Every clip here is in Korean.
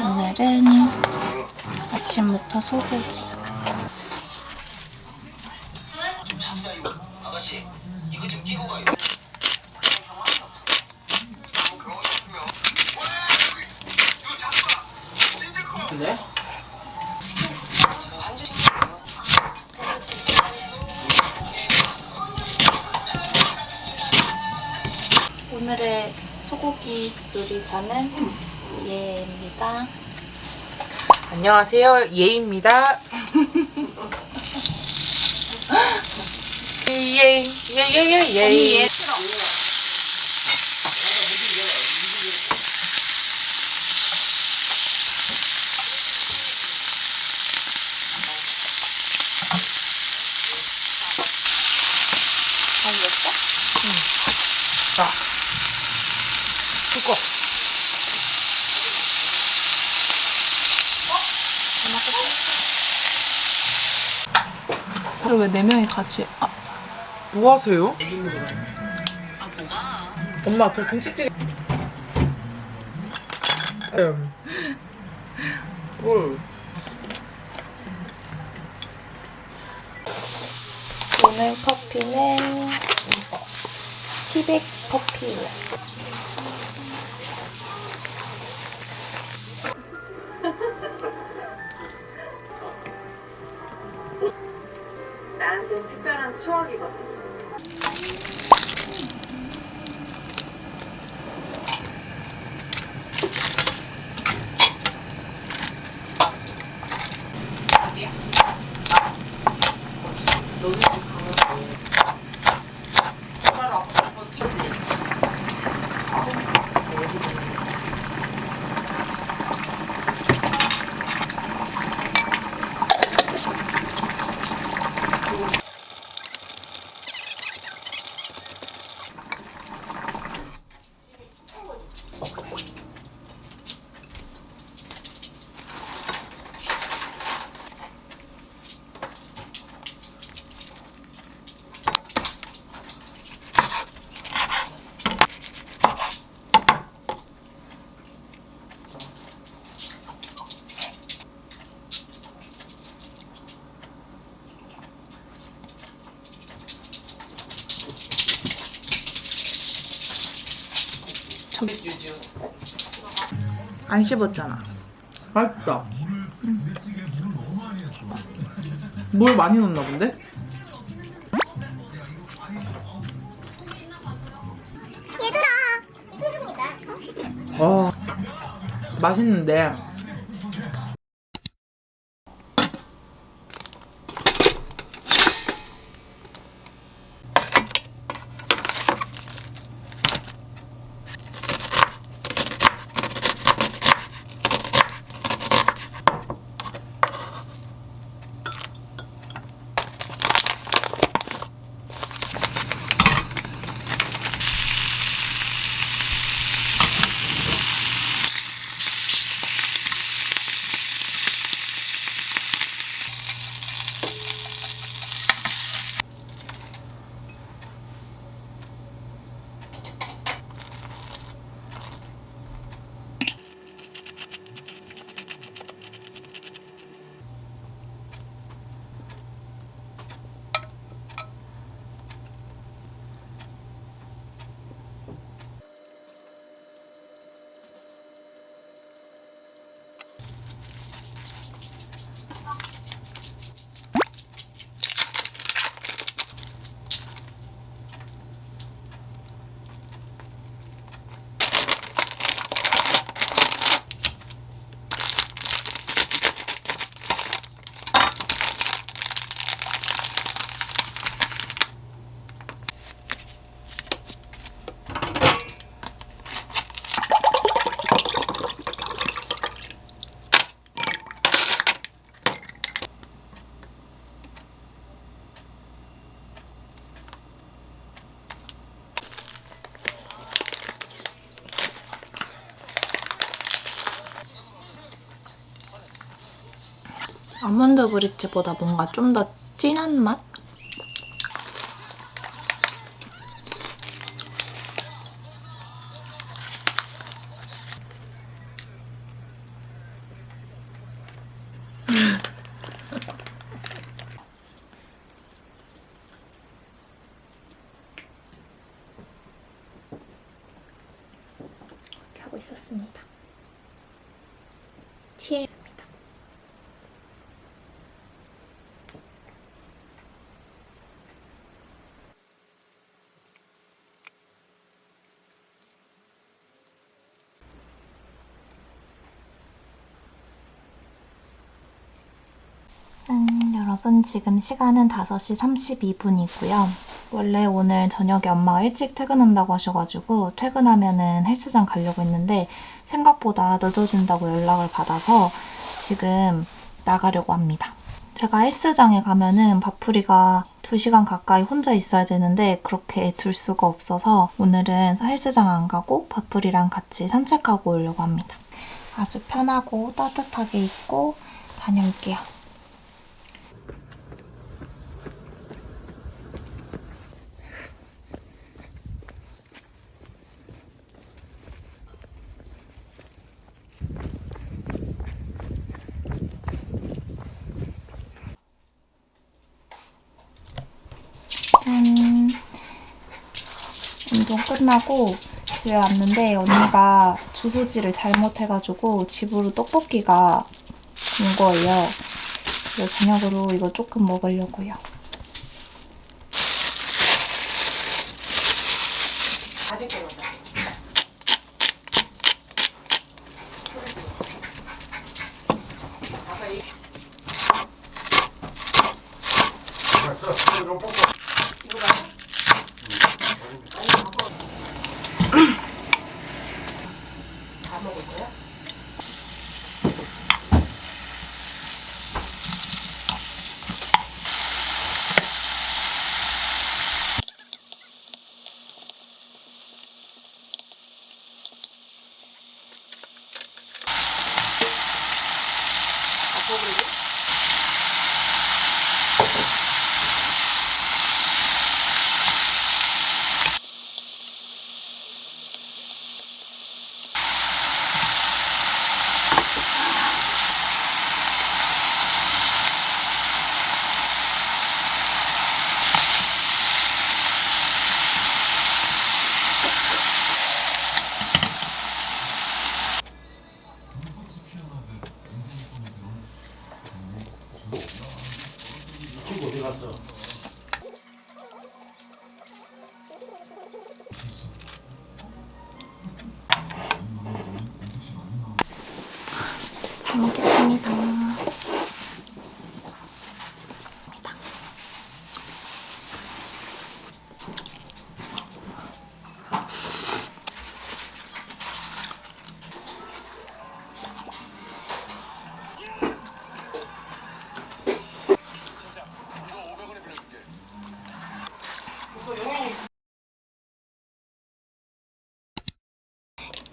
오늘은 아침부터 소고기 줄. 오늘의 소고기 요리사는 예입니다 안녕하세요. 예입니다. 예, 예, 예, 예, 예겠어? 자, 두꺼. 그리고 왜네 명이 같이 아, 뭐 하세요? 엄마, 저 김치찌개. 음. 뭘? 오늘 커피는 티백 커피예요 나한테는 특별한 추억이거든. 안 씹었잖아. 맛있다. 물 많이 넣나 본데? 얘들아. 와, 맛있는데. 아몬드 브리츠보다 뭔가 좀 더 진한 맛? 있었습니다. 티에 있습니다. 음, 여러분 지금 시간은 5시 32분이고요. 원래 오늘 저녁에 엄마가 일찍 퇴근한다고 하셔가지고 퇴근하면 은 헬스장 가려고 했는데 생각보다 늦어진다고 연락을 받아서 지금 나가려고 합니다. 제가 헬스장에 가면 은 바풀이가 2시간 가까이 혼자 있어야 되는데 그렇게 둘 수가 없어서 오늘은 헬스장 안 가고 바풀이랑 같이 산책하고 오려고 합니다. 아주 편하고 따뜻하게 입고 다녀올게요. 운동 끝나고 집에 왔는데 언니가 주소지를 잘못해가지고 집으로 떡볶이가 온 거예요. 그래서 저녁으로 이거 조금 먹으려고요.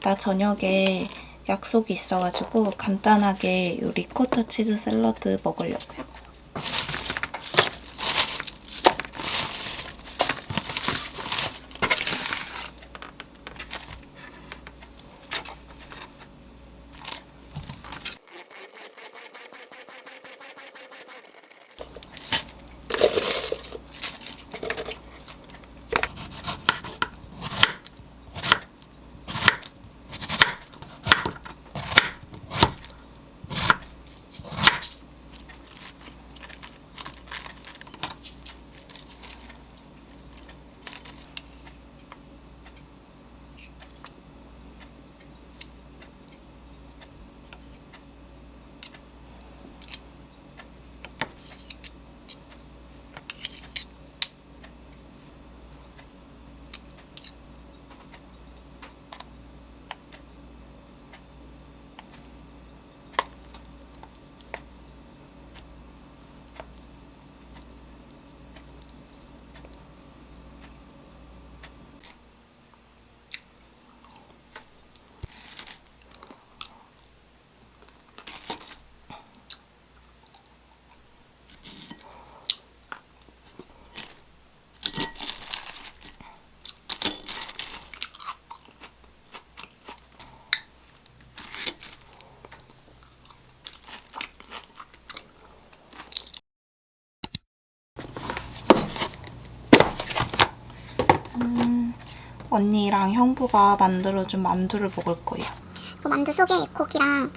나 저녁에 약속이 있어가지고 간단하게 요 리코타 치즈 샐러드 먹으려고요. 언니랑 형부가 만들어준 만두를 먹을 거예요. 그 만두 속에 고기랑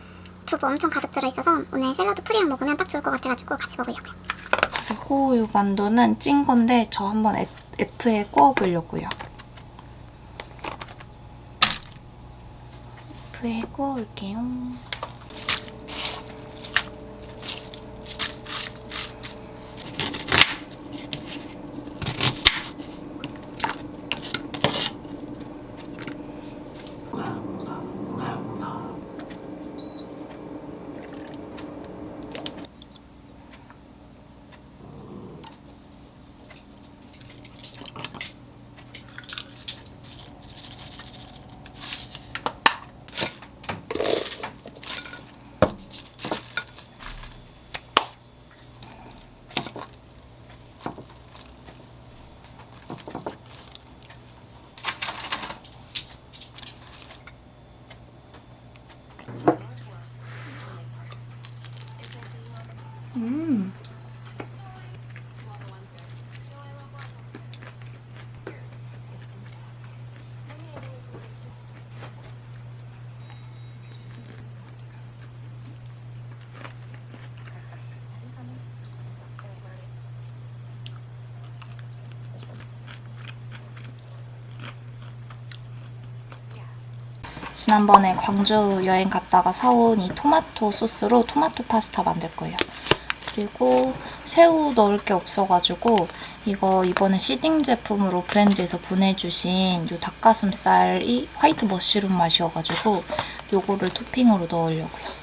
두부 엄청 가득 들어있어서 오늘 샐러드 풀이랑 먹으면 딱 좋을 것 같아가지고 같이 먹으려고요. 그리고 이 만두는 찐 건데 저 한번 F- F에 구워보려고요. F에 구워올게요. 지난번에 광주 여행 갔다가 사온 이 토마토 소스로 토마토 파스타 만들 거예요. 그리고 새우 넣을 게 없어가지고 이거 이번에 시딩 제품으로 브랜드에서 보내주신 이 닭가슴살이 화이트 머쉬룸 맛이어가지고 요거를 토핑으로 넣으려고요.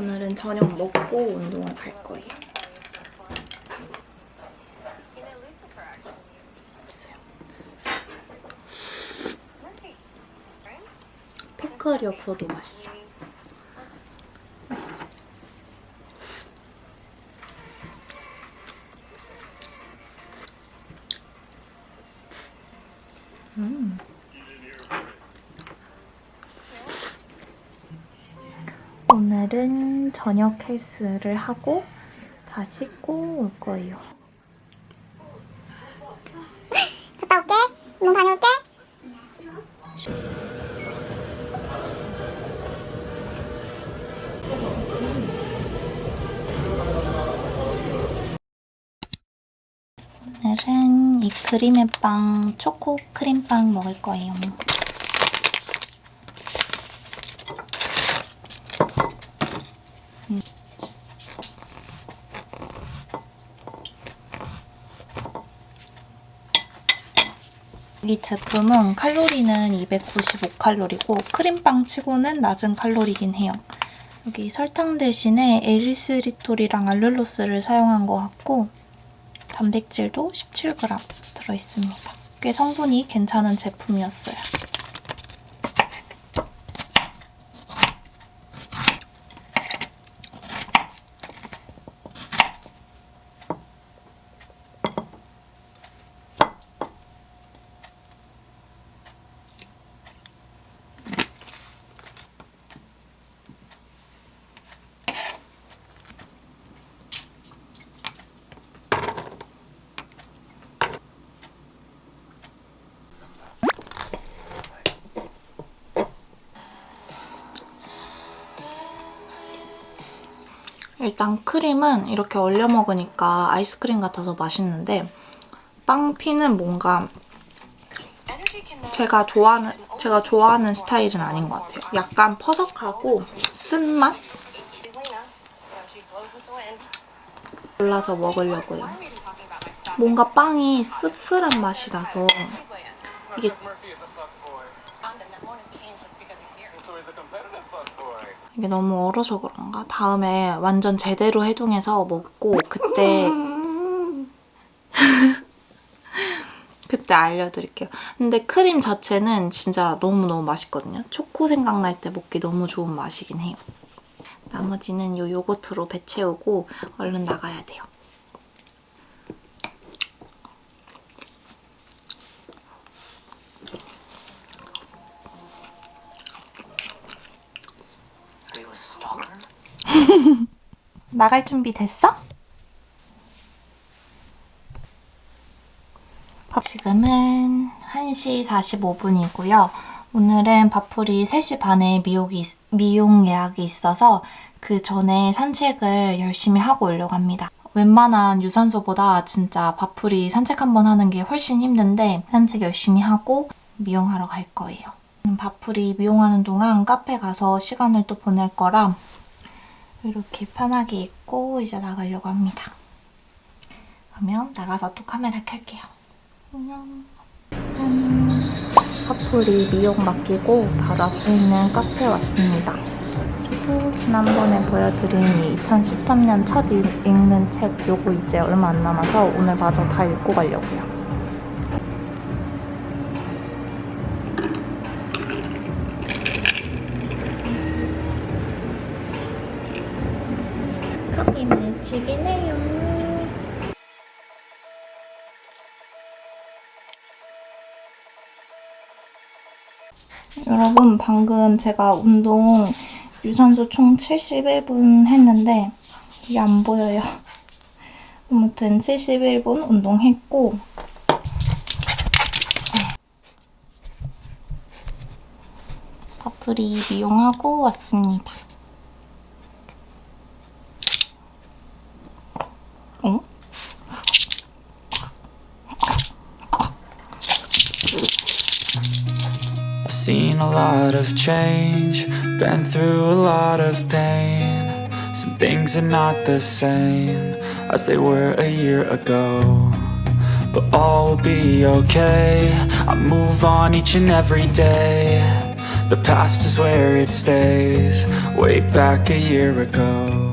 오늘은 먹고 운동을 갈 거예요. 피클이 없어도 맛있어. 맛있어. 오늘은 저녁 헬스를 하고 다 씻고 올 거예요. 갔다 올게. 운동 다녀올게. 오늘은 이 크림의 빵, 초코 크림빵 먹을 거예요. 이 제품은 칼로리는 295칼로리고 크림빵 치고는 낮은 칼로리긴 해요. 여기 설탕 대신에 에리스리톨이랑 알룰로스를 사용한 것 같고 단백질도 17g 들어있습니다. 꽤 성분이 괜찮은 제품이었어요. 일단 크림은 이렇게 얼려 먹으니까 아이스크림 같아서 맛있는데 빵피는 뭔가 제가 좋아하는 제가 좋아하는 스타일은 아닌 것 같아요. 약간 퍼석하고 쓴맛 골라서 먹으려고요. 뭔가 빵이 씁쓸한 맛이 나서 이게 이게 너무 얼어서 그런가? 다음에 완전 제대로 해동해서 먹고 그때 그때 알려드릴게요. 근데 크림 자체는 진짜 너무너무 맛있거든요. 초코 생각날 때 먹기 너무 좋은 맛이긴 해요. 나머지는 요 요거트로 배 채우고 얼른 나가야 돼요. 나갈 준비 됐어? 지금은 1시 45분이고요. 오늘은 밥풀이 3시 반에 미용이, 미용 예약이 있어서 그 전에 산책을 열심히 하고 오려고 합니다. 웬만한 유산소보다 진짜 밥풀이 산책 한번 하는 게 훨씬 힘든데 산책 열심히 하고 미용하러 갈 거예요. 밥풀이 미용하는 동안 카페 가서 시간을 또 보낼 거라 이렇게 편하게 입고 이제 나가려고 합니다. 그러면 나가서 또 카메라 켤게요. 안녕. 짠! 커플이 미용 맡기고 바로 앞에 있는 카페에 왔습니다. 그리고 지난번에 보여드린 이 2013년 첫 읽- 읽는 책 요거 이제 얼마 안 남아서 오늘 마저 다 읽고 가려고요. 죽이네요. 여러분 방금 제가 운동 유산소 총 71분 했는데 이게 안 보여요. 아무튼 71분 운동했고 파프리 미용하고 왔습니다. Lot of change, been through a lot of pain. Some things are not the same as they were a year ago. But all will be okay. I move on each and every day. The past is where it stays, way back a year ago.